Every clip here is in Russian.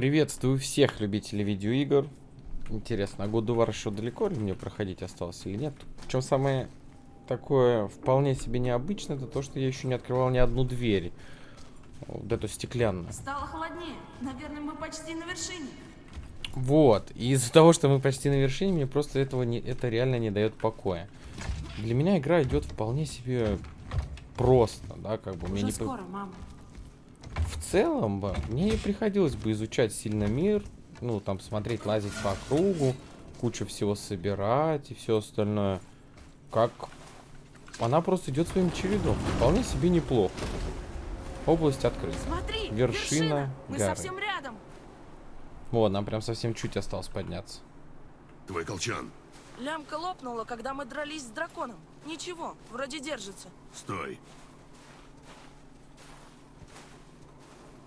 Приветствую всех любителей видеоигр. Интересно, а War еще далеко ли мне проходить осталось или нет? Причем самое такое вполне себе необычное, это то, что я еще не открывал ни одну дверь. Вот эту стеклянную. Стало холоднее. Наверное, мы почти на вершине. Вот. И из-за того, что мы почти на вершине, мне просто этого не, это реально не дает покоя. Для меня игра идет вполне себе просто, да, как бы. Уже мне не... скоро, мама. В целом бы мне не приходилось бы изучать сильно мир, ну, там, смотреть, лазить по кругу, кучу всего собирать и все остальное. Как она просто идет своим чередом. Вполне себе неплохо. Область открыта. Смотри, Вершина Мы горы. совсем рядом. Вот, нам прям совсем чуть осталось подняться. Твой колчан. Лямка лопнула, когда мы дрались с драконом. Ничего, вроде держится. Стой.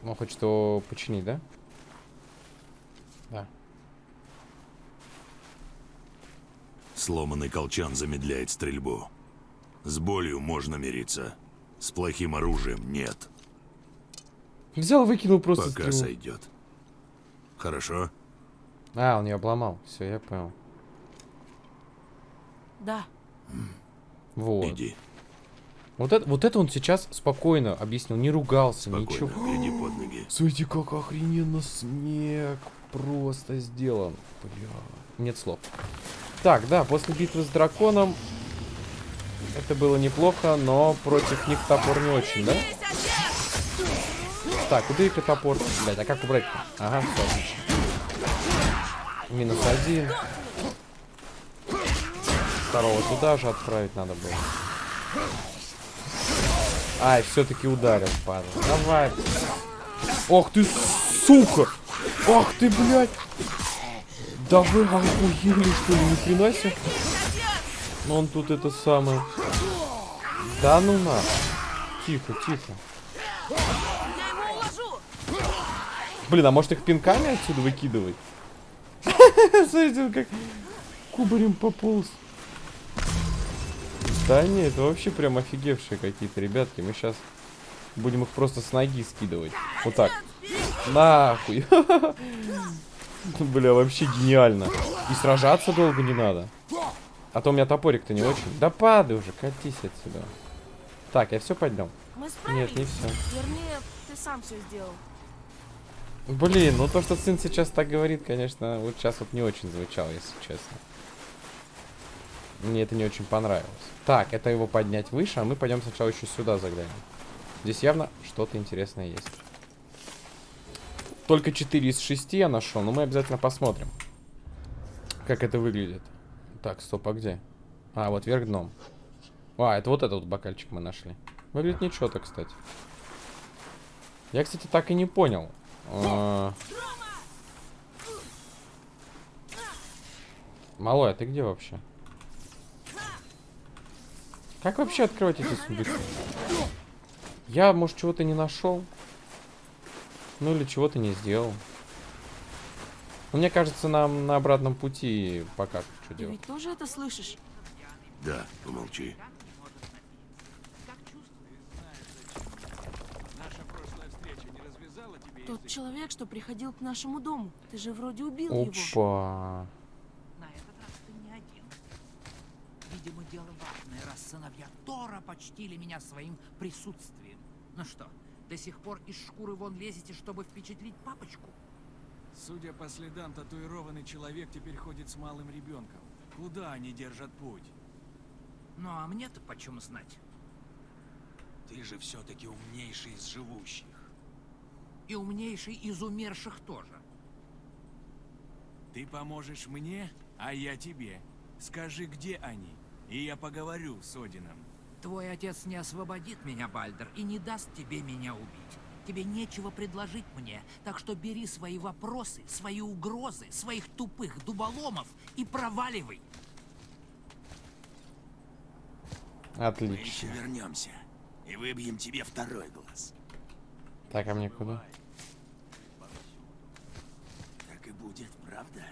Он хочет его починить, да? Да. Сломанный колчан замедляет стрельбу. С болью можно мириться. С плохим оружием нет. Взял, выкинул просто Пока стрелу. сойдет. Хорошо? А, он ее обломал. Все, я понял. Да. Вот. Иди. Вот это, вот это он сейчас спокойно объяснил, не ругался, Спокойно, ничего. гляди под ноги. Смотрите, как охрененно снег просто сделан. Бля, нет слов. Так, да, после битвы с драконом это было неплохо, но против них топор не очень, да? Так, убей-ка топор. Блять, а как убрать-то? Ага, все отлично. Минус один. Второго туда же отправить надо было. Ай, все-таки ударил, падал. Давай. Ох ты, сука! Ах ты, блядь! Да вы охуели, что ли, хрена себе? Ну он тут это самое. Да ну на. Тихо, тихо. Блин, а может их пинками отсюда выкидывать? Смотрите, как кубарем пополз. Да нет, это вообще прям офигевшие какие-то ребятки. Мы сейчас будем их просто с ноги скидывать. Вот так. Нахуй. Бля, вообще гениально. И сражаться долго не надо. А то у меня топорик-то не очень. Да падай уже, катись отсюда. Так, я все поднял. Нет, не все. Вернее, ты сам все сделал. Блин, ну то, что сын сейчас так говорит, конечно, вот сейчас вот не очень звучало, если честно. Мне это не очень понравилось. Так, это его поднять выше, а мы пойдем сначала еще сюда заглянем. Здесь явно что-то интересное есть. Только 4 из 6 я нашел, но мы обязательно посмотрим, как это выглядит. Так, стоп, а где? А, вот вверх дном. А, это вот этот вот бокальчик мы нашли. Выглядит ничего-то, кстати. Я, кстати, так и не понял. А. Малой, а ты где вообще? Как вообще открывать эти сундуки? Я, может, чего-то не нашел? Ну или чего-то не сделал. Ну, мне кажется, нам на обратном пути пока что Ты делать. ведь тоже это слышишь? Да, помолчи. Тот человек, что приходил к нашему дому. Ты же вроде убил его. Опа. На этот раз ты не один. Видимо, дело важное, раз сыновья Тора почтили меня своим присутствием. Ну что, до сих пор из шкуры вон лезете, чтобы впечатлить папочку? Судя по следам, татуированный человек теперь ходит с малым ребенком. Куда они держат путь? Ну а мне-то почем знать? Ты же все-таки умнейший из живущих. И умнейший из умерших тоже. Ты поможешь мне, а я тебе. Скажи, где они, и я поговорю с Одином. Твой отец не освободит меня, Бальдер, и не даст тебе меня убить. Тебе нечего предложить мне, так что бери свои вопросы, свои угрозы, своих тупых дуболомов и проваливай. Мы Отлично. еще вернемся. И выбьем тебе второй глаз. Так, а мне куда? Так и будет, правда?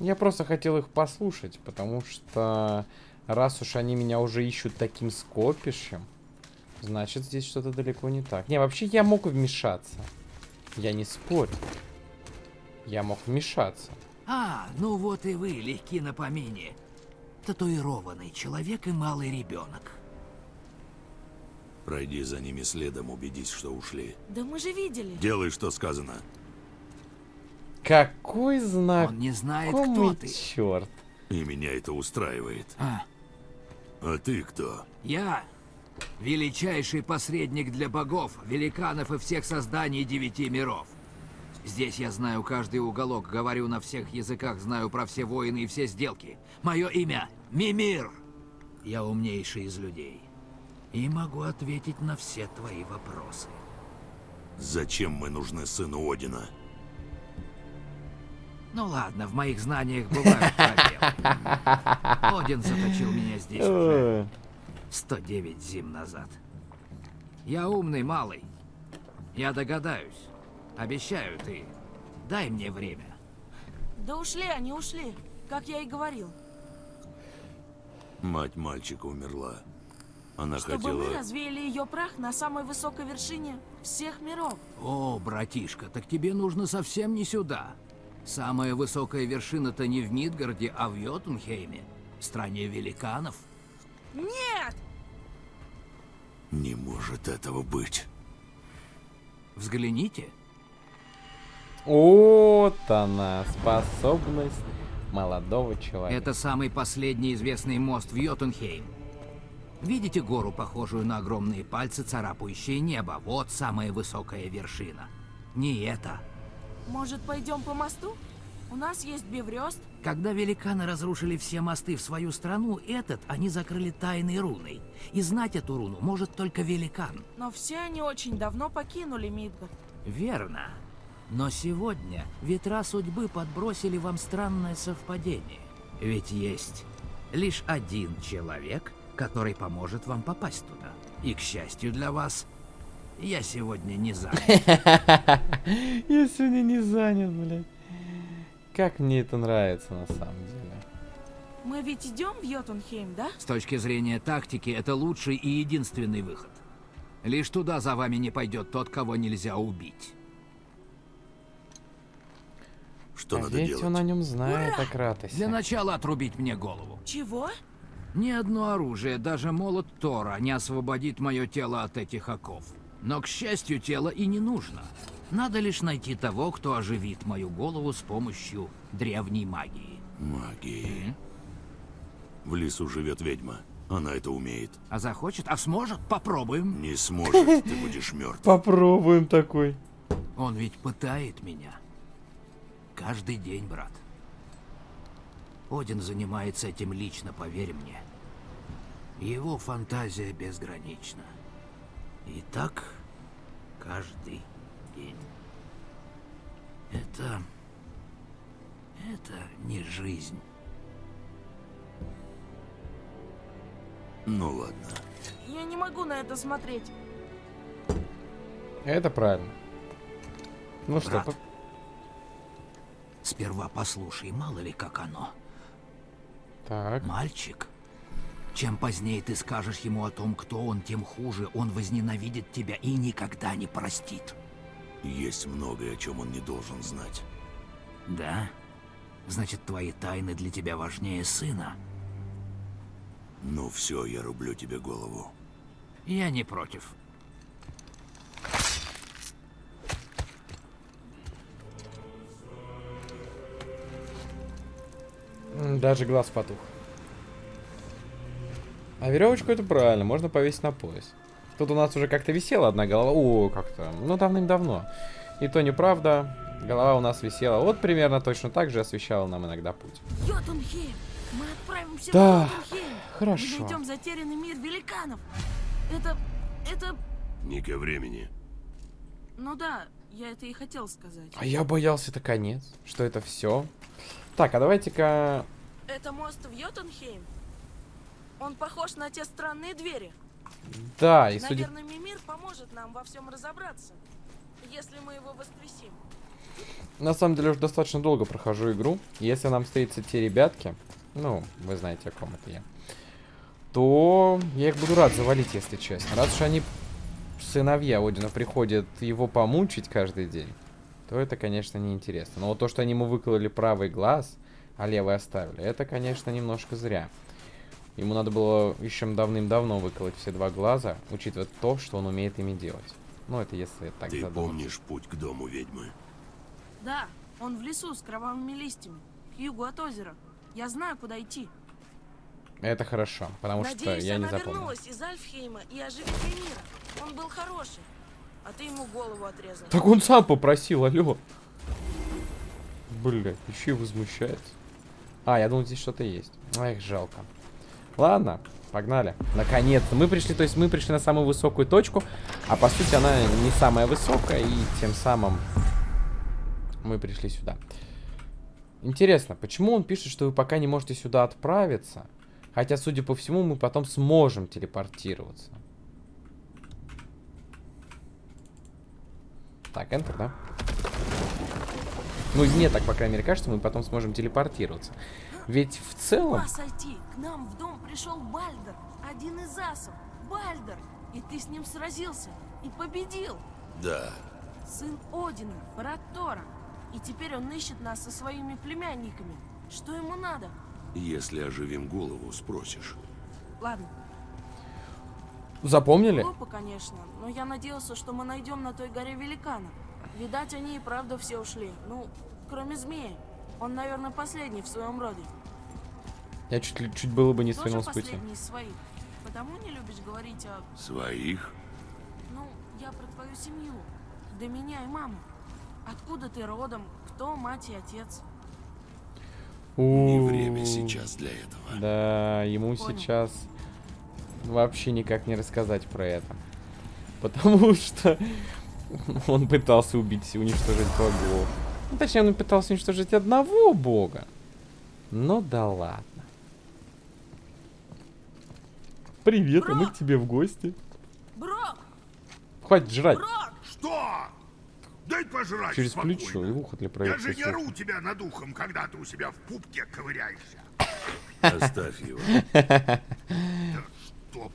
Я просто хотел их послушать, потому что раз уж они меня уже ищут таким скопищем, Значит, здесь что-то далеко не так. Не, вообще я мог вмешаться. Я не спорю. Я мог вмешаться. А, ну вот и вы, легки на помине. Татуированный человек и малый ребенок. Пройди за ними следом, убедись, что ушли. Да мы же видели. Делай, что сказано. Какой знак? Он не знает, кто ты. черт. И меня это устраивает. А, А ты кто? я величайший посредник для богов, великанов и всех созданий девяти миров. Здесь я знаю каждый уголок, говорю на всех языках, знаю про все войны и все сделки. Мое имя — Мимир. Я умнейший из людей. И могу ответить на все твои вопросы. Зачем мы нужны сыну Одина? Ну ладно, в моих знаниях бывают пробелы. Один заточил меня здесь уже Э, 109 зим назад. Я умный малый. Я догадаюсь. Обещаю ты. Дай мне время. Да ушли они, ушли. Как я и говорил. Мать мальчика умерла. Она Чтобы хотела... мы развеяли ее прах на самой высокой вершине всех миров. О, братишка, так тебе нужно совсем не сюда. Самая высокая вершина-то не в Мидгарде, а в Йотунхейме, стране великанов. Нет! Не может этого быть. Взгляните. Вот она, способность молодого человека. Это самый последний известный мост в Йотунхейм. Видите гору, похожую на огромные пальцы, царапающие небо? Вот самая высокая вершина. Не это. Может, пойдем по мосту? У нас есть биврёст. Когда великаны разрушили все мосты в свою страну, этот они закрыли тайной руной. И знать эту руну может только великан. Но все они очень давно покинули Мидгард. Верно. Но сегодня ветра судьбы подбросили вам странное совпадение. Ведь есть лишь один человек, который поможет вам попасть туда. И, к счастью для вас, я сегодня не занят. Я сегодня не занят, блядь. Как мне это нравится на самом деле. Мы ведь идем в Йотунхейм, да? С точки зрения тактики, это лучший и единственный выход. Лишь туда за вами не пойдет тот, кого нельзя убить. Что а надо ведь делать? он о нем знает, о Кратосе. Для начала отрубить мне голову. Чего? Ни одно оружие, даже молот Тора, не освободит мое тело от этих оков. Но, к счастью, тело и не нужно. Надо лишь найти того, кто оживит мою голову с помощью древней магии. Магии. В лесу живет ведьма. Она это умеет. А захочет, а сможет, попробуем. Не сможет, ты будешь мертв. Попробуем такой. Он ведь пытает меня. Каждый день, брат. Один занимается этим лично, поверь мне. Его фантазия безгранична. И так каждый день. Это... Это не жизнь. Ну ладно. Я не могу на это смотреть. Это правильно. Ну что, Брат. по- Сперва послушай, мало ли как оно. так. Мальчик, чем позднее ты скажешь ему о том, кто он, тем хуже. Он возненавидит тебя и никогда не простит. Есть многое, о чем он не должен знать. Да? Значит, твои тайны для тебя важнее сына? Ну все, я рублю тебе голову. Я не против. Даже глаз потух. А веревочку это правильно, можно повесить на пояс. Тут у нас уже как-то висела одна голова. О, как-то. Ну, давным-давно. И то неправда. Голова у нас висела. Вот примерно точно так же освещала нам иногда путь. Йотунхейм! Мы отправимся Да, в Йотунхейм! хорошо. И найдем затерянный мир великанов! Это... это... Не ко времени. Ну да, я это и хотел сказать. А я боялся это конец. Что это все. Так, а давайте-ка... Это мост в Йотунхейм? Он похож на те странные двери. Да, и судя... Наверное, Мимир поможет нам во всем разобраться, если мы его воскресим. На самом деле уже достаточно долго прохожу игру. Если нам встретятся те ребятки, ну, вы знаете, о ком это я, то я их буду рад завалить, если честно. Раз уж они, сыновья Одина, приходят его помучить каждый день, то это, конечно, неинтересно. Но вот то, что они ему выкололи правый глаз, а левый оставили, это, конечно, немножко зря. Ему надо было еще давным-давно выколоть все два глаза, учитывая то, что он умеет ими делать. Ну, это если так Ты задуматься. помнишь путь к дому ведьмы? Да, он в лесу с кровавыми листьями, к югу от озера. Я знаю, куда идти. Это хорошо, потому что Надеюсь, я не она запомнил. вернулась из Альфхейма и оживит мира. Он был хороший, а ты ему голову отрезал. Так он сам попросил, алло. Бля, еще и возмущается. А, я думал, здесь что-то есть. Эх, жалко. Ладно, погнали. Наконец-то. Мы пришли, то есть мы пришли на самую высокую точку, а по сути она не самая высокая, и тем самым мы пришли сюда. Интересно, почему он пишет, что вы пока не можете сюда отправиться? Хотя, судя по всему, мы потом сможем телепортироваться. Так, Enter, да? Ну, мне так, по крайней мере, кажется, мы потом сможем телепортироваться. Ведь в целом... сойти! К нам в дом пришел Бальдер, один из асов. Бальдер! И ты с ним сразился и победил. Да. Сын Одина, брат Тора. И теперь он ищет нас со своими племянниками. Что ему надо? Если оживим голову, спросишь. Ладно, Запомнили? глупо, конечно, но я надеялся, что мы найдем на той горе великана. Видать, они и правда все ушли. Ну, кроме змеи. Он, наверное, последний в своем роде. Я чуть, чуть было бы не свернул с пути. своих. Потому не любишь говорить о... Своих? Ну, я про твою семью. До меня и маму. Откуда ты родом? Кто мать и отец? Не время сейчас для этого. Да, ему Понял. сейчас вообще никак не рассказать про это. Потому что он пытался убить и уничтожить богов. Ну, точнее, он пытался уничтожить одного бога. Ну да ладно. Привет, а мы к тебе в гости. Брок! Хватит жрать. Брок! Что? Дай пожрать Через спокойно. плечо и ухо для Я проекции же не ору тебя над ухом, когда ты у себя в пупке ковыряешься. Оставь его. Стоп.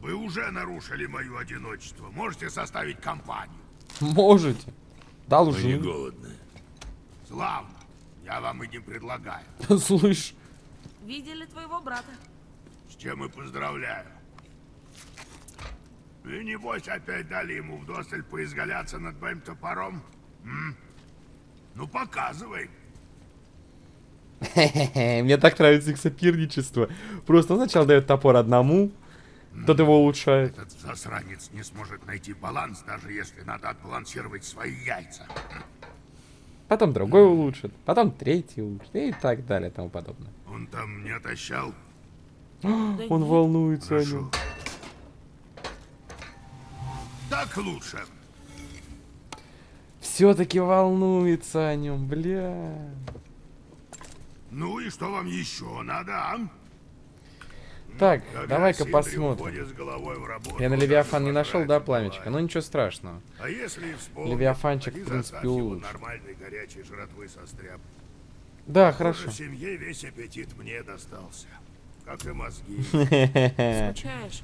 Вы уже нарушили мое одиночество. Можете составить компанию. Можете. Дал Мы не голодны. Славно. Я вам и не предлагаю. Слышь. Видели твоего брата? С чем и поздравляю. И небось опять дали ему вдосталь поизгаляться над моим топором? М? Ну, показывай. Мне так нравится их соперничество. Просто он сначала дает топор одному, тот его улучшает. Этот засранец не сможет найти баланс, даже если надо отбалансировать свои яйца. Потом другой улучшит, потом третий улучшит и так далее и тому подобное. Он там не отощал? Да Он нет. волнуется о нем. Так лучше. Все-таки волнуется о нем, бля. Ну и что вам еще надо, а? Так, давай-ка посмотрим. работу, Я на Левиафан не нашел, да, пламечка? бывает. Ну ничего страшного. А если и вспомнит, Левиафанчик, в принципе, нормальной горячей жратвы состряп. Да, Похоже, хорошо. В семье весь аппетит мне достался. Как и мозги. Скучаешь?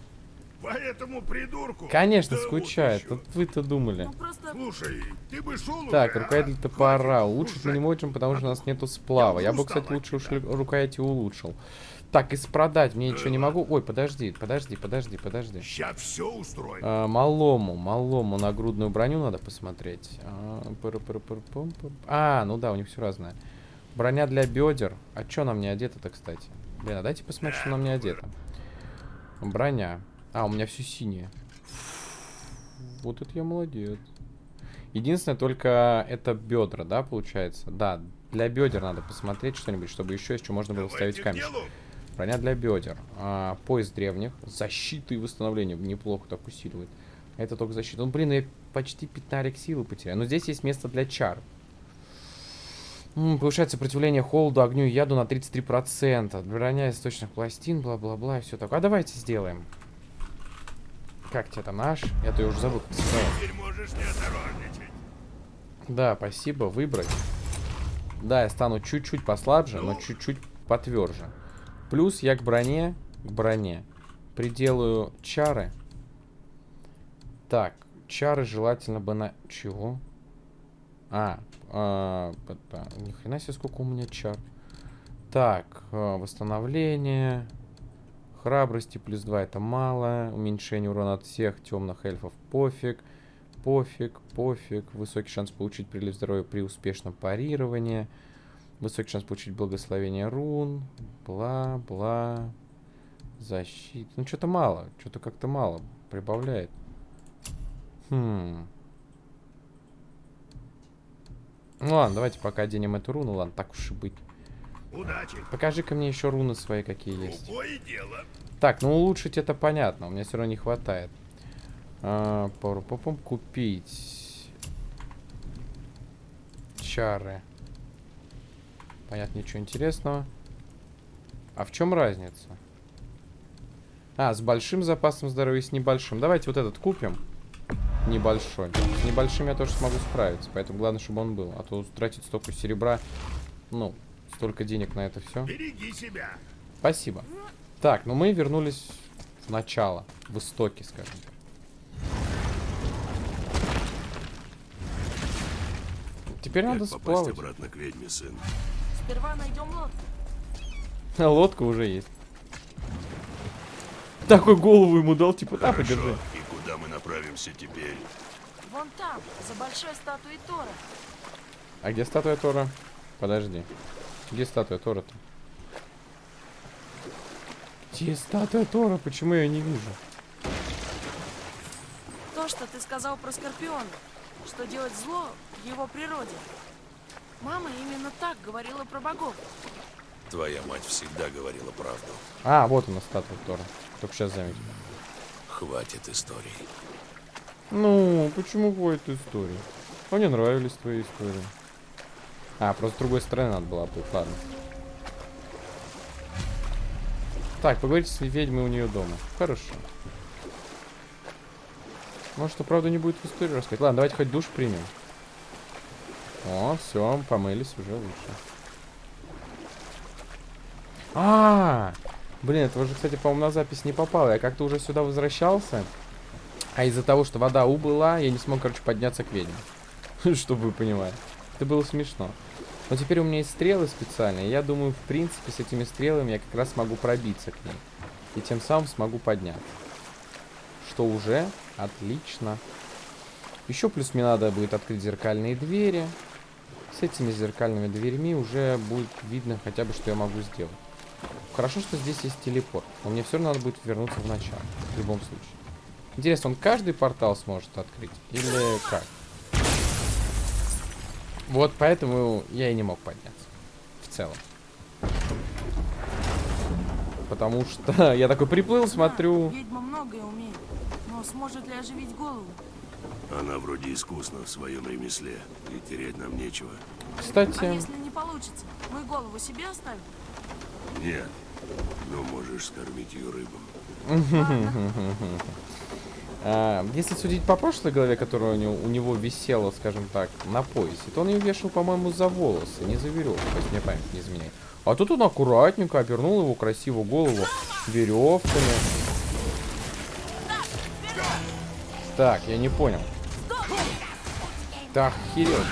Поэтому придурку... Конечно, да скучает. Вот вы-то думали. Ну просто... Слушай, ты бы шел Так, рукоятель топора. Улучшить мы не можем, потому что у нас нету сплава. Я бы, кстати, лучше уж рукояти улучшил. Так, из продать мне ничего не могу. Ой, подожди, подожди, подожди, подожди. Сейчас все устроим. А, малому, малому нагрудную броню надо посмотреть. А. А, ну да, у них все разное. Броня для бедер. А что нам не одето-то, кстати? Блин, а дайте посмотреть, что нам не одето. Броня. А, у меня все синее. Вот это я молодец. Единственное, только это бедра, да, получается? Да, для бедер надо посмотреть что-нибудь, чтобы еще еще можно было вставить Давайте к камешек. делу. Броня для бедер. А, пояс древних. Защита и восстановление. Неплохо так усиливает. Это только защита. Ну, блин, я почти пятнарик силы потерял. Но здесь есть место для чар. М, повышает сопротивление холоду, огню и яду на 33%. Броня из источных пластин, бла-бла-бла, и все такое. А давайте сделаем. Как тебе там наш? Я-то уже забыл. как. Теперь можешь не осторожничать. Да, спасибо, выбрать. Да, я стану чуть-чуть послабже, но Ну? чуть-чуть потверже. Плюс я к броне к броне. Приделаю чары. Так, чары желательно бы на... Чего? А, а п- ни хрена себе, сколько у меня чар. Так, а, восстановление. Храбрости плюс 2 это мало. Уменьшение урона от всех темных эльфов пофиг. Пофиг, пофиг. Высокий шанс получить прилив здоровья при успешном парировании. Высокий шанс получить благословение рун. Бла, бла. Защита. Ну, что-то мало. Что-то как-то мало. Прибавляет. Хм. Ну ладно, давайте пока оденем эту руну. Ладно, так уж и быть. Удачи. Покажи-ка мне еще руны свои, какие есть. Дело. Так, ну улучшить это понятно. У меня все равно не хватает. А, Попробуем купить. Чары. Понятно, ничего интересного. А в чем разница? А, с большим запасом здоровья и с небольшим. Давайте вот этот купим. Небольшой. С небольшим я тоже смогу справиться. Поэтому главное, чтобы он был. А то тратить столько серебра. Ну, столько денег на это все. Береги себя. Спасибо. Так, ну мы вернулись в начало, в истоки, скажем так. Теперь Как надо сплавать. обратно к ведьме, сын? Сперва найдем лодку. Лодка уже есть. Такой голову ему дал, типа, да, подержи. Направимся теперь? Вон там, за большой статуей Тора. А где статуя Тора? Подожди. Где статуя Тора-то? Где статуя Тора? Почему я ее не вижу? То, что ты сказал про Скорпиона, что делать зло в его природе. Мама именно так говорила про богов. Твоя мать всегда говорила правду. А, вот она, статуя Тора. Только сейчас заметил. Хватит историй. Ну, почему хватит истории? Мне нравились твои истории. А, просто с другой стороны надо было быть, ладно. Так, поговорите с ведьмой у нее дома. Хорошо. Может, что правда не будет в историю рассказать. Ладно, давайте хоть душ примем. О, все, помылись, уже лучше. А, блин, это уже, кстати, по-моему, на запись не попало. Я как-то уже сюда возвращался. А из-за того, что вода убыла, я не смог, короче, подняться к ведьме. Чтобы вы понимали. Это было смешно. Но теперь у меня есть стрелы специальные. Я думаю, в принципе, с этими стрелами я как раз смогу пробиться к ним. И тем самым смогу подняться. Что уже отлично. Еще плюс мне надо будет открыть зеркальные двери. С этими зеркальными дверьми уже будет видно хотя бы, что я могу сделать. Хорошо, что здесь есть телепорт. Но мне все равно надо будет вернуться в начало. В любом случае. Интересно, он каждый портал сможет открыть? Или как? Вот поэтому я и не мог подняться. В целом. Потому что я такой приплыл, смотрю. Ведьма многое умеет. Но сможет ли оживить голову? Она вроде искусна в своем ремесле, и терять нам нечего. А Кстати, если не получится, мы голову себе оставим? Нет, но можешь скормить ее рыбам. а, если судить по прошлой голове, которая у него, у него висела, скажем так, на поясе, то он ее вешал, по-моему, за волосы, не за веревку, если мне память не изменяет. А тут он аккуратненько обернул его красивую голову веревками. Так, я не понял. Так, херел.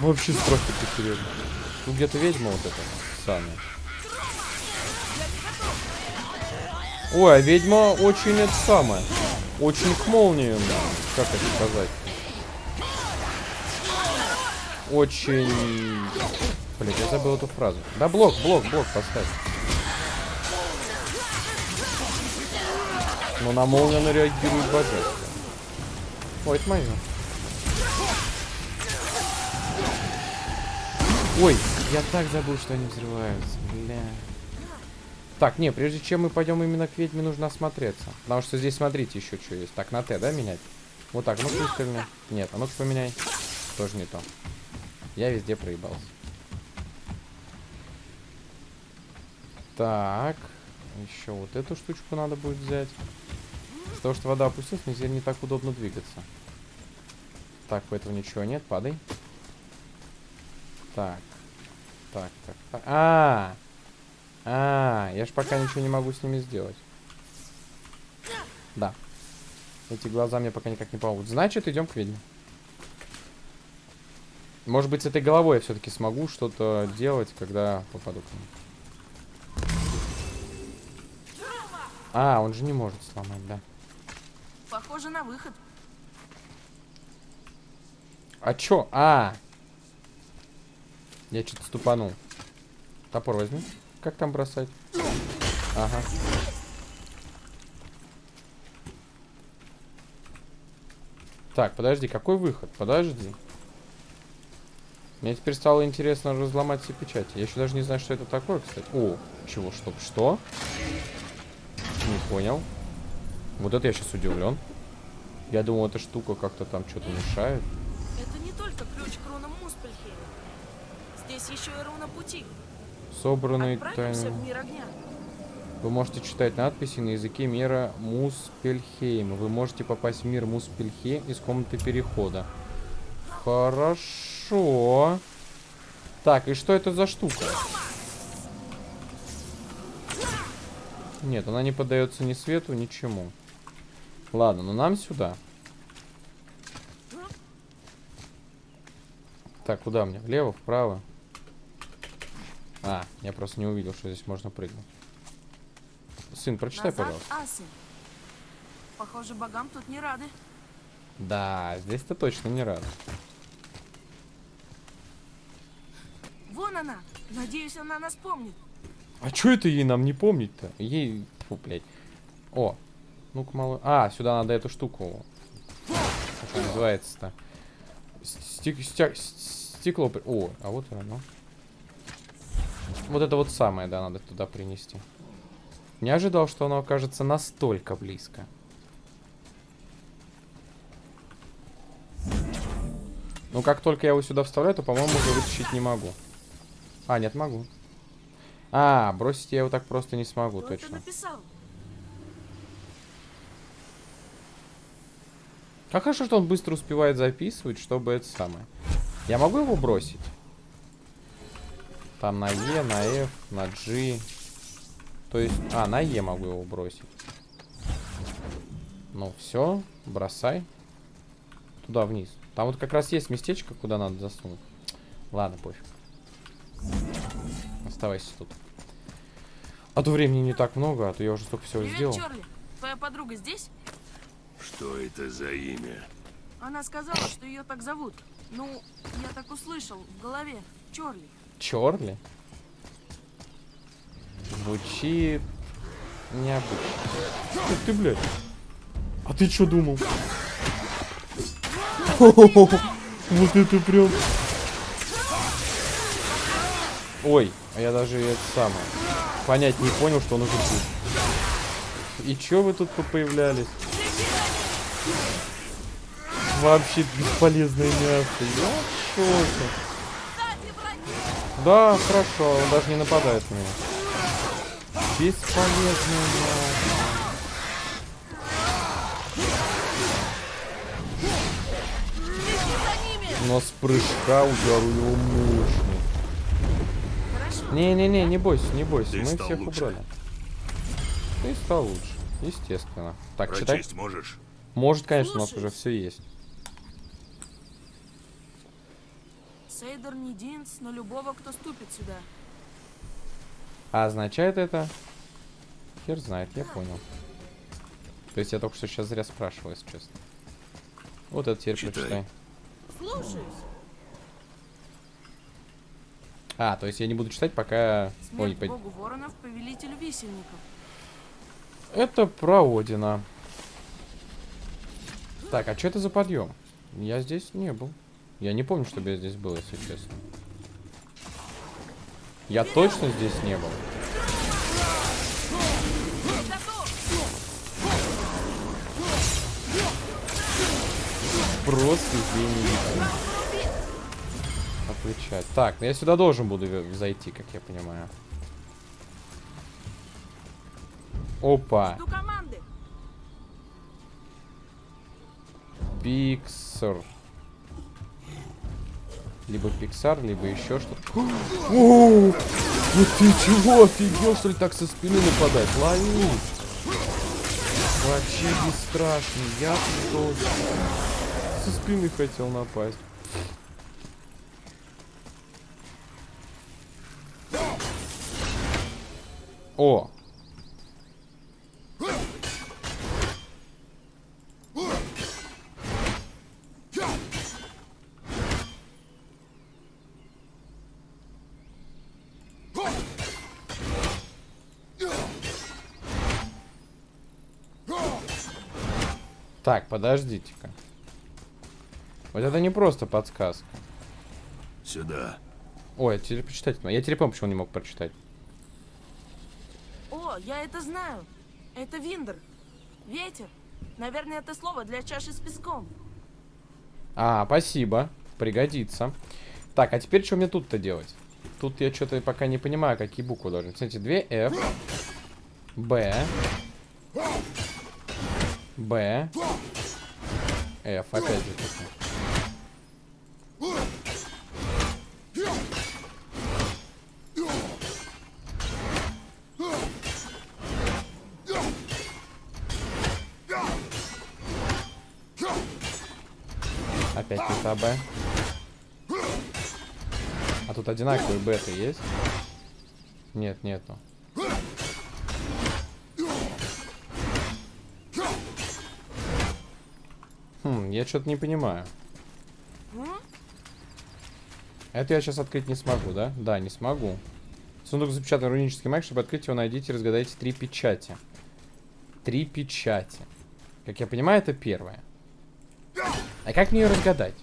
Вообще страх такой серьезный. Тут где-то ведьма вот эта самая. Ой, а ведьма очень это самое. Очень к молнии, да. Как это сказать? Очень... Блин, я забыл эту фразу. Да блок, блок, блок поставь. Но на молнию она реагирует божественно. Ой, это мое. Ой, я так забыл, что они взрываются. Бля. Так, не, прежде чем мы пойдем именно к ведьме, нужно осмотреться. Потому что здесь, смотрите, еще что есть. Так, на Т, да, менять? Вот так, ну-ка пристально. Нет, а ну-ка поменяй. Тоже не то. Я везде проебался. Так. Еще вот эту штучку надо будет взять. Из-за того, что вода опустилась, мне теперь не так удобно двигаться. Так, у этого ничего нет, падай. Так. Так, так, так. А, А, я ж пока ничего не могу с ними сделать. Да. Эти глаза мне пока никак не помогут. Значит, идем к ведьме. Может быть, с этой головой я все-таки смогу что-то делать, когда попаду к ним. А, он же не может сломать, да. Похоже на выход. А чё? А! Я что-то ступанул. Топор возьми. Как там бросать? Ага. Так, подожди, какой выход? Подожди. Мне теперь стало интересно разломать все печати. Я еще даже не знаю, что это такое, кстати. О, чего, что, что? Не понял. Вот это я сейчас удивлен. Я думал, эта штука как-то там что-то мешает. Это не только ключ к рунам Муспельхейма. Здесь еще и руна пути. Собранный тайный... Вы можете читать надписи на языке мира Муспельхейма. Вы можете попасть в мир Муспельхейм из комнаты перехода. Хорошо. Так, и что это за штука? Нет, она не поддается ни свету, ничему. Ладно, но нам сюда. Так, куда мне? Влево, вправо? А, я просто не увидел, что здесь можно прыгнуть. Сын, прочитай, Назад, пожалуйста. асы. Похоже, богам тут не рады. Да, здесь-то точно не рад. Вон она. Надеюсь, она нас помнит. А чё это ей нам не помнить-то? Ей... Фу, блядь. О, ну-ка, мало... А, сюда надо эту штуку. Как называется-то? Стек... стек- Стекло... О, а вот оно. Вот это вот самое, да, надо туда принести. Не ожидал, что оно окажется настолько близко. Ну, как только я его сюда вставляю, то, по-моему, уже вытащить не могу. А, нет, могу. А, бросить я его так просто не смогу, Кто точно. Как хорошо, что он быстро успевает записывать, чтобы это самое. Я могу его бросить? Там на Е, на F, на G. То есть... А, на Е могу его бросить. Ну, все, бросай. Туда вниз. Там вот как раз есть местечко, куда надо засунуть. Ладно, пофиг. Оставайся тут. А то времени не так много, а то я уже столько всего Привет, сделал. Чарли. Твоя подруга здесь? Что это за имя? Она сказала, что ее так зовут. Ну, я так услышал в голове. Чарли. Чорли? Звучит необычно. Ух ты, блядь. А ты что думал? Вот это прям... Ой, а я даже это самое... Понять не понял, что уже тут. И чё вы тут появлялись? Вообще бесполезное мясо. Я в шоке. Да, хорошо, он даже не нападает на меня. Бесполезное мясо. Но с прыжка удар у него мощный. Не-не-не, не бойся, не бойся. Ты Мы всех лучше. убрали. Ты стал лучше. Естественно. Так, читай. Прочесть можешь? Может, конечно, у нас уже все есть. Сейдер не Динс, но любого, кто ступит сюда. А означает это? Хер знает, я понял. То есть я только что сейчас зря спрашивал, если честно. Вот это теперь Читай. прочитай. Слушаюсь. А, то есть я не буду читать, пока... Ой, Смерть по- богу воронов, повелителю висельников. Это про Одина. Так, а что это за подъем? Я здесь не был. Я не помню, чтобы я здесь был, если честно. Я точно здесь не был. Просто гений. Отвечать. Так, ну я сюда должен буду зайти, как я понимаю. Опа. Пиксар. Либо Пиксар, либо еще что-то. О! Ну ты чего, офигел, что ли, так со спины нападать? Лови! Вообще бесстрашный, я тоже. Со спины хотел напасть. О! Так, подождите-ка. Вот это не просто подсказка. Сюда. Ой, я теперь почитать. Я теперь помню, почему не мог прочитать. О, я это знаю. Это Виндер. Ветер. Наверное, это слово для чаши с песком. А, спасибо. Пригодится. Так, а теперь что мне тут-то делать? Тут я что-то пока не понимаю, какие буквы должны. Смотрите, 2 F. Б. Б. F, опять же таки. Опять не Б. А тут одинаковые беты есть? Нет, нету. Хм, я что-то не понимаю. Это я сейчас открыть не смогу, да? Да, не смогу. Сундук запечатан рунический маг. Чтобы открыть его, найдите и разгадайте три печати. Три печати. Как я понимаю, это первое. А как мне ее разгадать?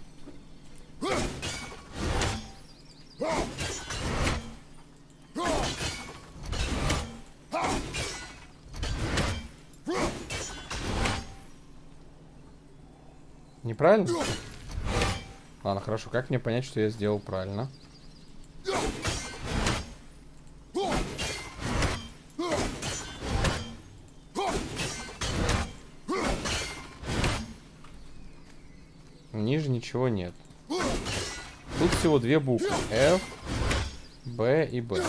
Неправильно? Ладно, хорошо. Как мне понять, что я сделал правильно? Ниже ничего нет. Тут всего две буквы. F, B и B.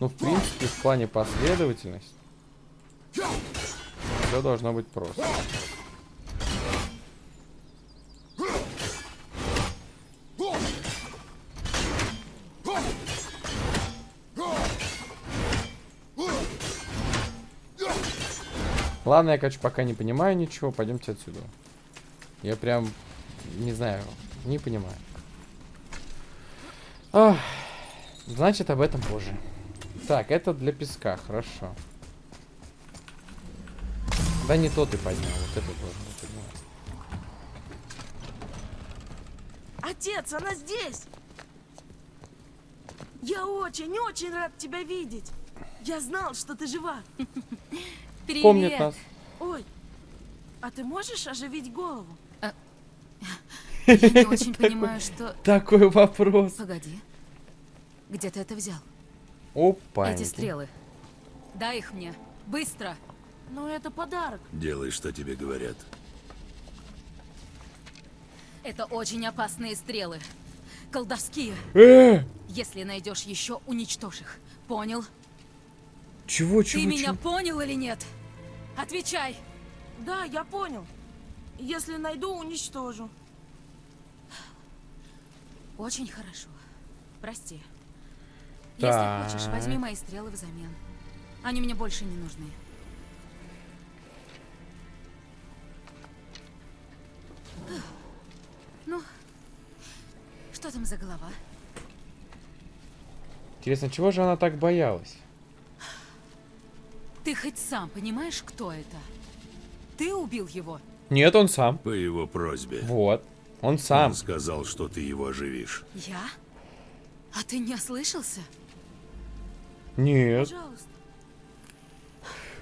Ну, в принципе, в плане последовательности все должно быть просто. Ладно, я, короче, пока не понимаю ничего. Пойдемте отсюда. Я прям, не знаю, не понимаю. Ах, значит, об этом позже. Так, это для песка, хорошо. Да не то ты поднял, вот это тоже не поднял. Отец, она здесь! Я очень-очень рад тебя видеть. Я знал, что ты жива. Привет. Помнит нас. Ой, а ты можешь оживить голову? Я не очень понимаю, что... Такой вопрос. Погоди. Где ты это взял? Опа. Эти стрелы. Дай их мне. Быстро. Ну, это подарок. Делай, что тебе говорят. Это очень опасные стрелы. Колдовские. Э, Если найдешь еще, уничтожь их. Понял? Чего, Ты чего, меня чего? понял или нет? Отвечай. Да, я понял. Если найду, уничтожу. Очень хорошо. Прости. Если хочешь, возьми мои стрелы взамен. Они мне больше не нужны. Ну, что там за голова? Интересно, чего же она так боялась? Ты хоть сам понимаешь, кто это? Ты убил его? Нет, он сам. По его просьбе. Вот. Он сам. Он сказал, что ты его оживишь. Я? А ты не ослышался? Нет. Пожалуйста.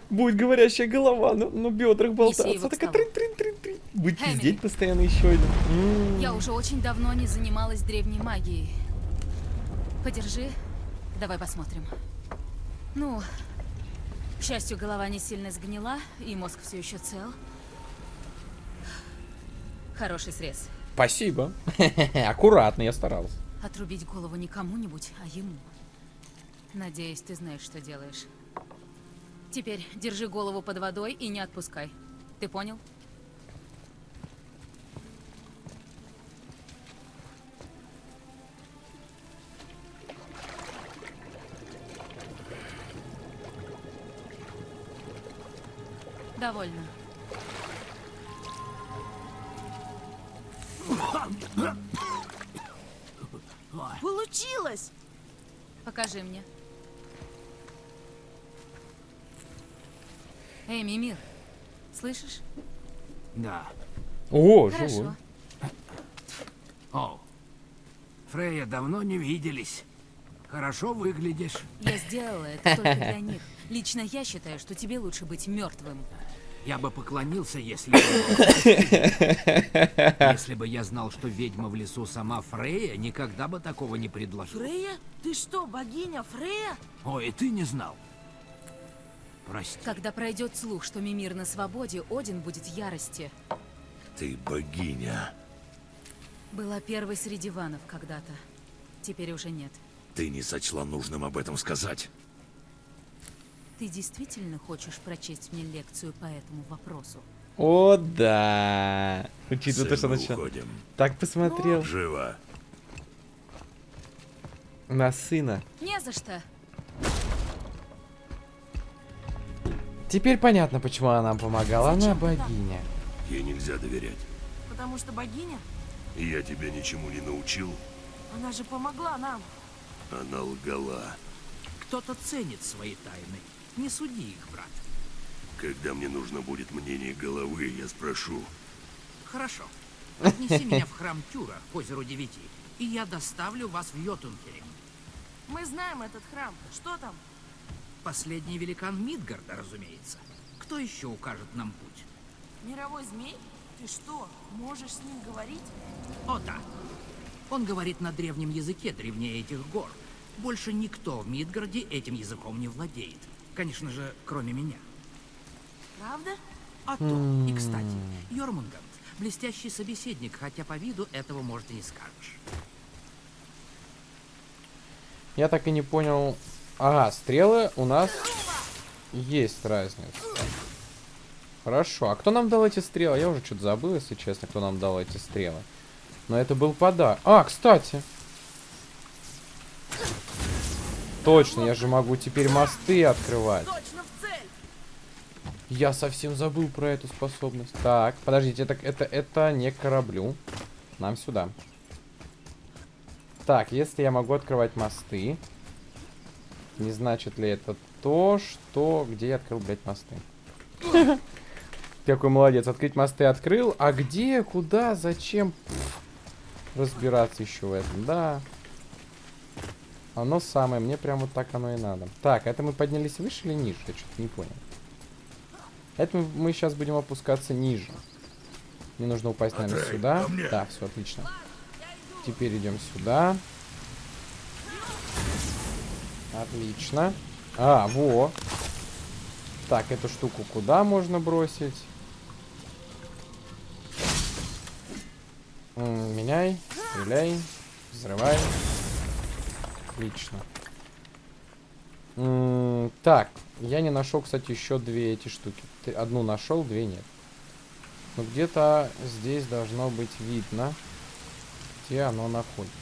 Будет говорящая голова на, на бедрах болтаться. его к Такая столу. трин-трин-трин-трин. Будет Эмили. пиздеть постоянно еще один. М. Я уже очень давно не занималась древней магией. Подержи, давай посмотрим. Ну, к счастью, голова не сильно сгнила, и мозг все еще цел. Хороший срез. Спасибо. Аккуратно, я старался. Отрубить голову не кому-нибудь, а ему. Надеюсь, ты знаешь, что делаешь. Теперь держи голову под водой и не отпускай. Ты понял? Довольно. Получилось! Покажи мне. Эй, Мимир, слышишь? Да. О, Хорошо. живой. О, Фрея, давно не виделись. Хорошо выглядишь. Я сделала это только для них. Лично я считаю, что тебе лучше быть мертвым. Я бы поклонился, если бы... Если бы я знал, что ведьма в лесу сама Фрея, никогда бы такого не предложил. Фрея? Ты что, богиня Фрея? Ой, ты не знал. Прости. Когда пройдет слух, что Мимир на свободе, Один будет в ярости. Ты богиня. Была первой среди ванов когда-то. Теперь уже нет. Ты не сочла нужным об этом сказать. Ты действительно хочешь прочесть мне лекцию по этому вопросу? О, да. Учитывая то, что начал. Так посмотрел Живо. на сына. Не за что. Теперь понятно, почему она нам помогала. Она Зачем так? богиня. Ей нельзя доверять. Потому что богиня? Я тебя ничему не научил. Она же помогла нам. Она лгала. Кто-то ценит свои тайны. Не суди их, брат. Когда мне нужно будет мнение головы, я спрошу. Хорошо. Отнеси меня в храм Тюра к озеру Девяти, и я доставлю вас в Йотунхерем. Мы знаем этот храм. Что там? Последний великан Мидгарда, разумеется. Кто еще укажет нам путь? Мировой змей? Ты что, можешь с ним говорить? О, да. Он говорит на древнем языке, древнее этих гор. Больше никто в Мидгарде этим языком не владеет. Конечно же, кроме меня. Правда? А то, и кстати, Йормунганд — блестящий собеседник, хотя по виду этого, может, и не скажешь. Я так и не понял. Ага, стрелы у нас есть разница. Хорошо. А кто нам дал эти стрелы? Я уже что-то забыл, если честно, кто нам дал эти стрелы. Но это был подарок. А, кстати. Точно, я же могу теперь мосты открывать. Точно в цель! Я совсем забыл про эту способность. Так, подождите, это, это, это не кораблю. Нам сюда. Так, если я могу открывать мосты, не значит ли это то, что... Где я открыл, блядь, мосты? Какой молодец, открыть мосты открыл. А где, куда, зачем? Разбираться еще в этом, да. Оно самое, мне прям вот так оно и надо. Так, это мы поднялись выше или ниже? Я что-то не понял. Это мы, мы сейчас будем опускаться ниже. Мне нужно упасть, наверное, Атрей, сюда. Да, все отлично. Теперь идем сюда. Отлично. А, во. Так, эту штуку куда можно бросить? М, Меняй, стреляй, взрывай. Отлично. Так, я не нашел, кстати, еще две эти штуки. Одну нашел, две нет. Но где-то здесь должно быть видно, где оно находится.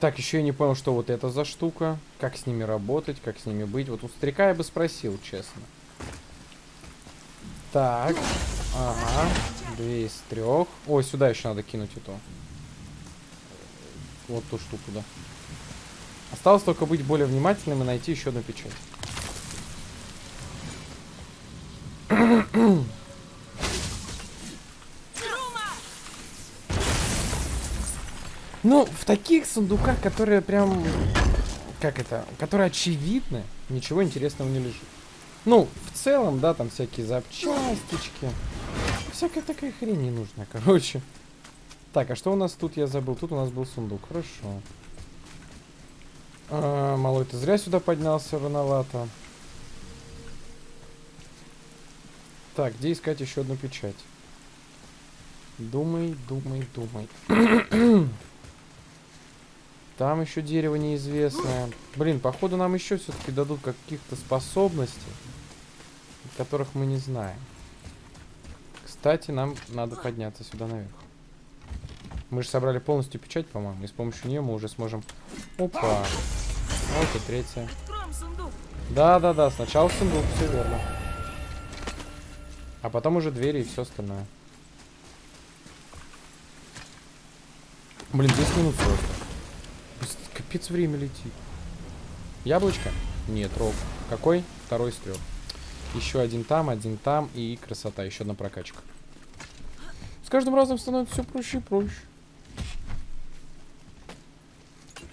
Так, еще я не понял, что вот это за штука. Как с ними работать, как с ними быть. Вот у старика я бы спросил, честно. Так. Ага. Две из трех. Ой, сюда еще надо кинуть эту. Вот ту штуку, да. Осталось только быть более внимательным и найти еще одну печать. Ну, в таких сундуках, которые прям... Как это? Которые очевидны, ничего интересного не лежит. Ну, в целом, да, там всякие запчастички. Всякая такая хрень не короче. Так, а что у нас тут, я забыл? Тут у нас был сундук, хорошо. А, малой, ты зря сюда поднялся, рановато. Так, где искать еще одну печать? Думай, думай, думай. Там еще дерево неизвестное. Блин, походу нам еще все-таки дадут каких-то способностей, которых мы не знаем. Кстати, нам надо подняться сюда наверх. Мы же собрали полностью печать, по-моему, и с помощью нее мы уже сможем... Опа! Вот и третья. Да-да-да, сначала сундук, все верно. А потом уже двери и все остальное. Блин, 10 минут просто. Капец, время летит. Яблочко? Нет, рог. Какой? Второй из трех. Еще один там, один там и красота. Еще одна прокачка. С каждым разом становится все проще и проще.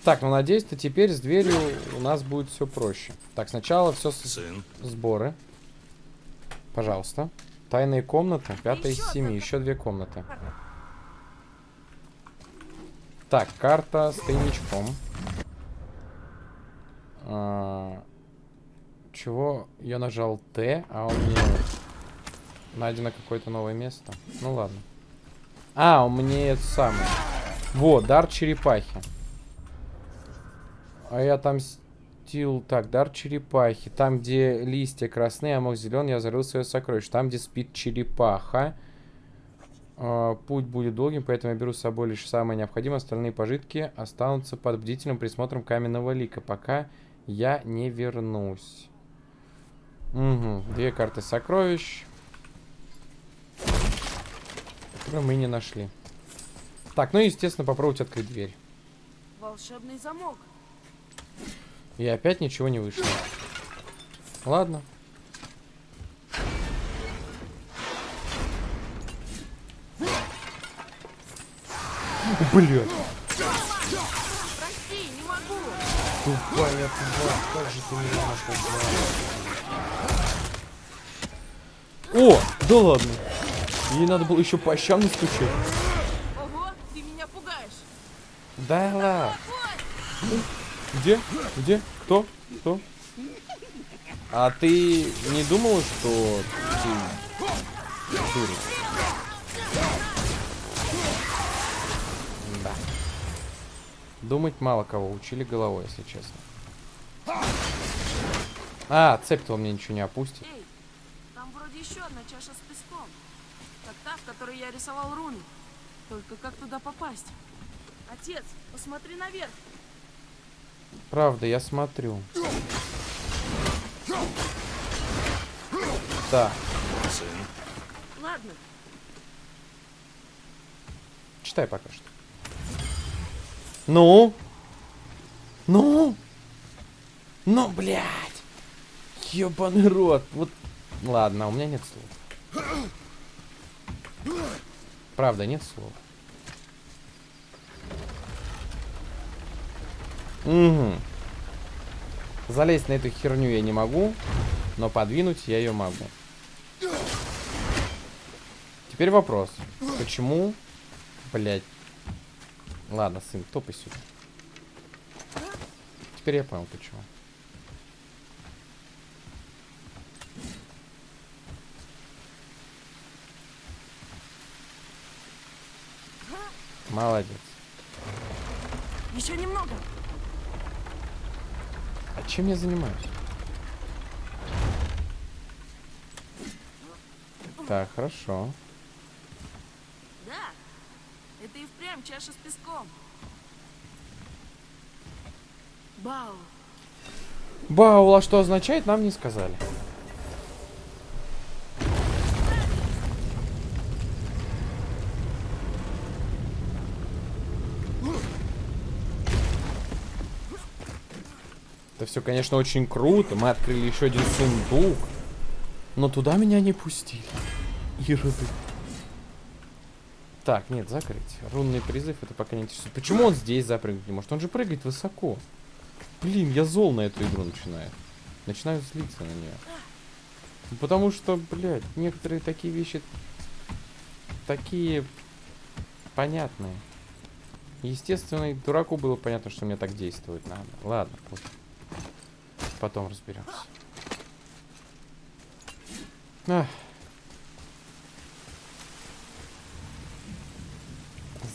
Так, ну надеюсь, что теперь с дверью у нас будет все проще. Так, сначала все с... Сын, сборы. Пожалуйста. Тайные комнаты. Пятая из семи. одна Еще две комнаты. Так, карта с тайничком. А, чего? Я нажал Т, а у меня найдено какое-то новое место. Ну ладно. А, у меня это самое. Вот, дар черепахи. А я там стил... Так, дар черепахи. Там, где листья красные, а мох зеленый, я зарыл свое сокровище. Там, где спит черепаха. А, путь будет долгим, поэтому я беру с собой лишь самое необходимое. Остальные пожитки останутся под бдительным присмотром каменного лика, пока я не вернусь. Угу. Две карты сокровищ. Которые мы не нашли. Так, ну и, естественно, попробовать открыть дверь. Волшебный замок. И опять ничего не вышло. Ладно. Блядь. Прости, не могу. Тупая тварь, как же ты меня напугала. О, да ладно. Ей надо было еще по щам настучать. Ого, ты меня пугаешь. Да ладно. Где? Где? Кто? Кто? А ты не думал, что ты дурик? Да. Думать мало кого учили головой, если честно. А, цепь-то он мне ничего не опустит. Эй, еще одна чаша с песком. Как та, в которой я рисовал руны. Только как туда попасть? Отец, посмотри наверх. Правда, я смотрю. Да, сын, Ладно, читай пока что. Ну? Ну? Ну, блядь. Ёбаный рот. Вот. Ладно, у меня нет слов. Правда, нет слов. Угу. Залезть на эту херню я не могу, но подвинуть я ее могу. Теперь вопрос. Почему, блядь, Ладно, сын, топай сюда. Теперь я понял, почему. Молодец. еще немного. А чем я занимаюсь? Так, хорошо. Да, это и впрямь чаша с песком. Бау, Баула что означает, нам не сказали. Все, конечно, очень круто. Мы открыли еще один сундук. Но туда меня не пустили. Ироды. Так, нет, закрыть. Рунный призыв, это пока не интересует. Почему он здесь запрыгнуть не может? Он же прыгает высоко. Блин, я зол на эту игру начинаю. Начинаю злиться на нее. Ну, Потому что, блядь, некоторые такие вещи такие понятные. Естественно, и дураку было понятно, что мне так действовать надо. Ладно, пофиг. Потом разберемся. Ах.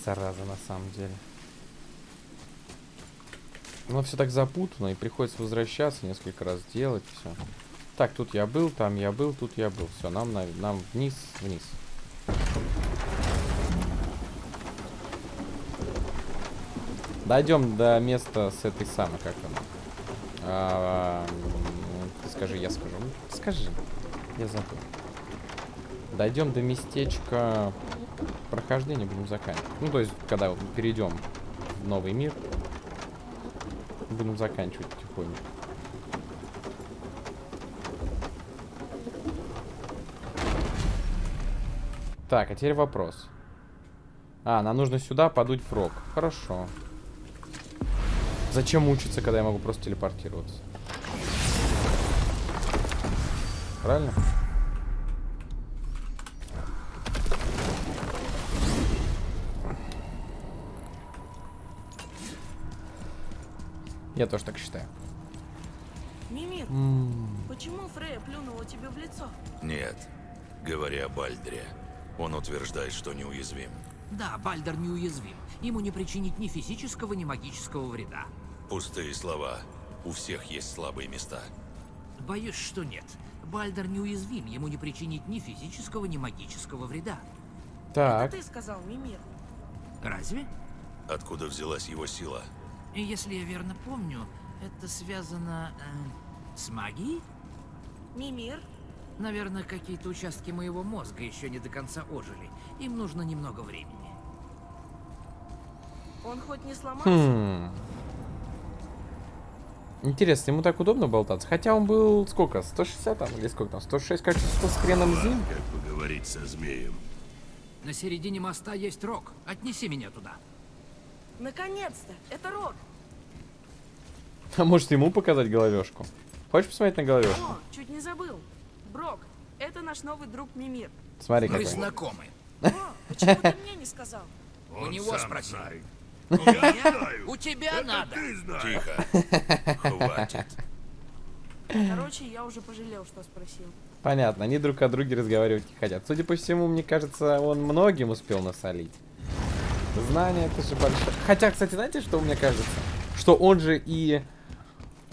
зараза, на самом деле. Но все так запутано, и приходится возвращаться несколько раз делать все. Так, тут я был, там я был, тут я был. Все, нам, на, нам вниз, вниз. Дойдем до места с этой самой, как она. А, ты скажи, я скажу. Скажи, я забыл. Дойдем до местечка прохождения, будем заканчивать. Ну, то есть, когда вот перейдем в новый мир, будем заканчивать потихоньку. Так, а теперь вопрос. А, нам нужно сюда подуть в рог. Хорошо. Зачем мучиться, когда я могу просто телепортироваться? Правильно? Я тоже так считаю. Мимир, М, почему Фрея плюнула тебе в лицо? Нет. Говоря о Бальдре, он утверждает, что неуязвим. Да, Бальдер неуязвим. Ему не причинить ни физического, ни магического вреда. Пустые слова. У всех есть слабые места. Боюсь, что нет. Бальдер неуязвим, ему не причинить ни физического, ни магического вреда. Так. Это ты сказал, Мимир. Разве? Откуда взялась его сила? И если я верно помню, это связано э, с магией? Мимир, Наверное, какие-то участки моего мозга еще не до конца ожили. Им нужно немного времени. он хоть не сломался? Хм. Интересно, ему так удобно болтаться? Хотя он был сколько? 160 там или сколько там? 106, кажется, 100 с хреном зим. Как поговорить со змеем? На середине моста есть рог. Отнеси меня туда. Наконец-то! Это Рок! А может ему показать головешку? Хочешь посмотреть на головешку? О, чуть не забыл. Брок, это наш новый друг Мимир. Смотри Мы какой. знакомы. О, почему ты мне не сказал? Он него сам спроси. У тебя, надо. Тихо. Хватит. Короче, я уже пожалел, что спросил. Понятно, они друг о друге разговаривать не хотят. Судя по всему, мне кажется, он многим успел насолить. Знание это же большое. Хотя, кстати, знаете, что мне кажется? Что он же и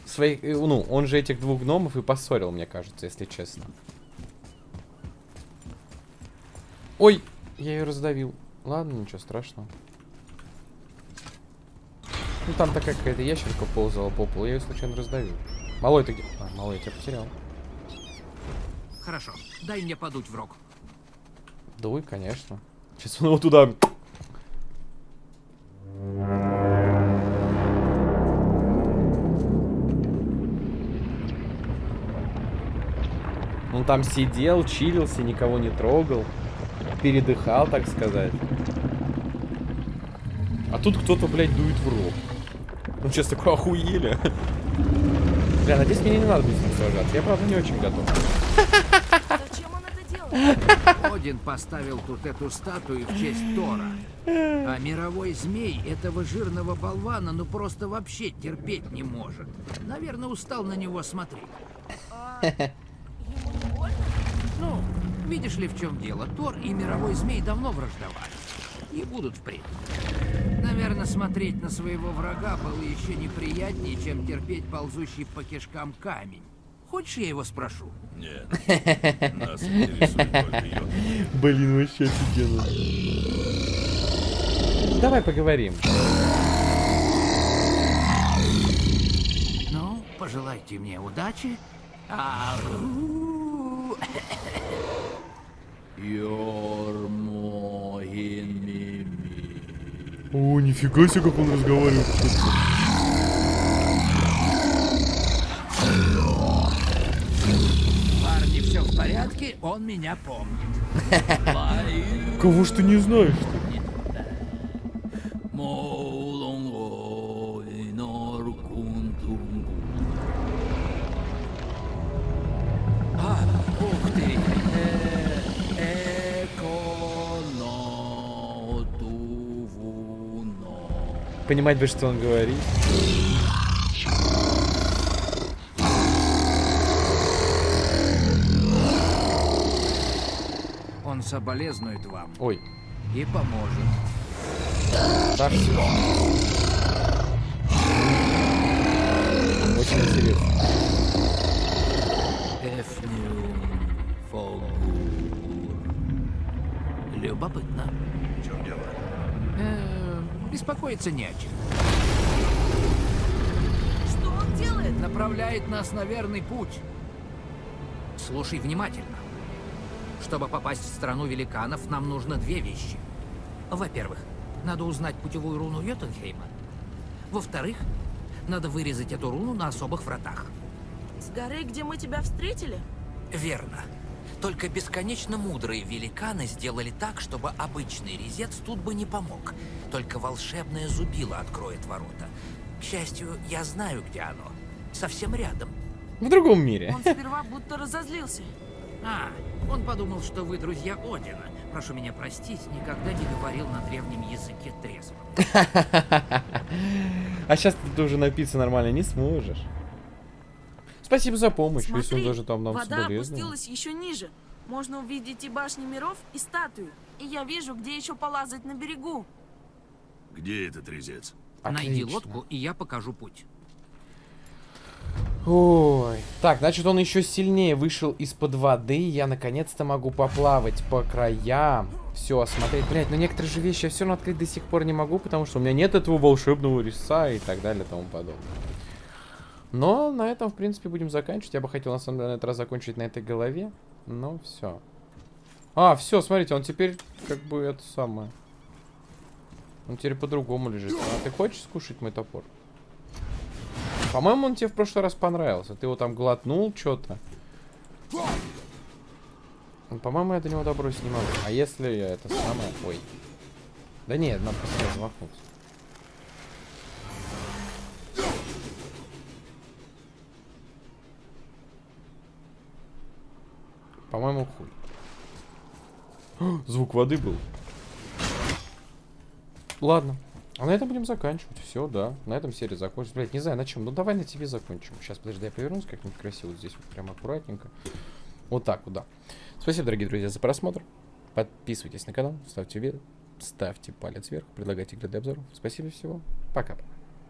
своих, э, ну, он же этих двух гномов и поссорил, мне кажется, если честно. Ой, я ее раздавил. Ладно, ничего страшного. Ну там такая какая-то ящерка ползала по полу, я ее случайно раздавил. Малой ты где? А, малой, я тебя потерял. Хорошо, дай мне подуть в рог. Дуй, конечно. Сейчас он его туда... Он там сидел, чилился, никого не трогал. Передыхал, так сказать. А тут кто-то, блядь, дует в рог. Ну, сейчас такое охуели. Бля, надеюсь, мне не надо будет с ним сражаться. Я, правда, не очень готов. Зачем он это делает? Один поставил тут эту статую в честь Тора. А мировой змей этого жирного болвана ну просто вообще терпеть не может. Наверное, устал на него смотреть. А? Ну, видишь ли, в чем дело? Тор и мировой змей давно враждовали. И будут впредь. Наверное, смотреть на своего врага было еще неприятнее, чем терпеть ползущий по кишкам камень. Хочешь, я его спрошу? Нет. Нас. Блин, вообще офигенно. Давай поговорим. Ну, пожелайте мне удачи. Ау. О, нифига себе, как он разговаривает. Парни, все в порядке, он меня помнит. Кого ж ты не знаешь? Понимать бы, что он говорит. Он соболезнует вам Ой, и поможет. Да, всё. Очень интересно. Беспокоиться не о чем. Что он делает? Направляет нас на верный путь. Слушай внимательно. Чтобы попасть в страну великанов, нам нужно две вещи. Во-первых, надо узнать путевую руну Йотунхейма. Во-вторых, надо вырезать эту руну на особых вратах. С горы, где мы тебя встретили? Верно. Только бесконечно мудрые великаны сделали так, чтобы обычный резец тут бы не помог. Только волшебное зубило откроет ворота. К счастью, я знаю, где оно. Совсем рядом. В другом мире. Он сперва будто разозлился. А, он подумал, что вы друзья Одина. Прошу меня простить, никогда не говорил на древнем языке трезво. А сейчас ты уже напиться нормально не сможешь. Спасибо за помощь, если он Смотри, даже там нам вода опустилась еще ниже. Можно увидеть и башни миров, и статую. И я вижу, где еще полазать на берегу. Где этот резец? Найди Отлично. лодку, и я покажу путь. Ой. Так, значит, он еще сильнее вышел из-под воды. Я наконец-то могу поплавать по краям. Все, осмотреть. Блять, но некоторые же вещи я все равно открыть до сих пор не могу, потому что у меня нет этого волшебного резца и так далее и тому подобное. Но на этом, в принципе, будем заканчивать. Я бы хотел, на самом деле, на этот раз закончить на этой голове. Но все. А, все, смотрите, он теперь, как бы, это самое. Он теперь по-другому лежит. А ты хочешь скушать мой топор? По-моему, он тебе в прошлый раз понравился. Ты его там глотнул, что-то. По-моему, я до него добросить не могу. А если я это самое... Ой. Да нет, надо просто размахнуться. По-моему, хуй. Звук воды был. Ладно. А на этом будем заканчивать. Все, да. На этом серия закончится. Блять, не знаю на чем. Ну давай на тебе закончим. Сейчас, подожди, я повернусь как-нибудь красиво. Вот здесь вот прям аккуратненько. Вот так вот, да. Спасибо, дорогие друзья, за просмотр. Подписывайтесь на канал, ставьте видео, ставьте палец вверх, предлагайте игры для обзоров. Спасибо всего. Пока.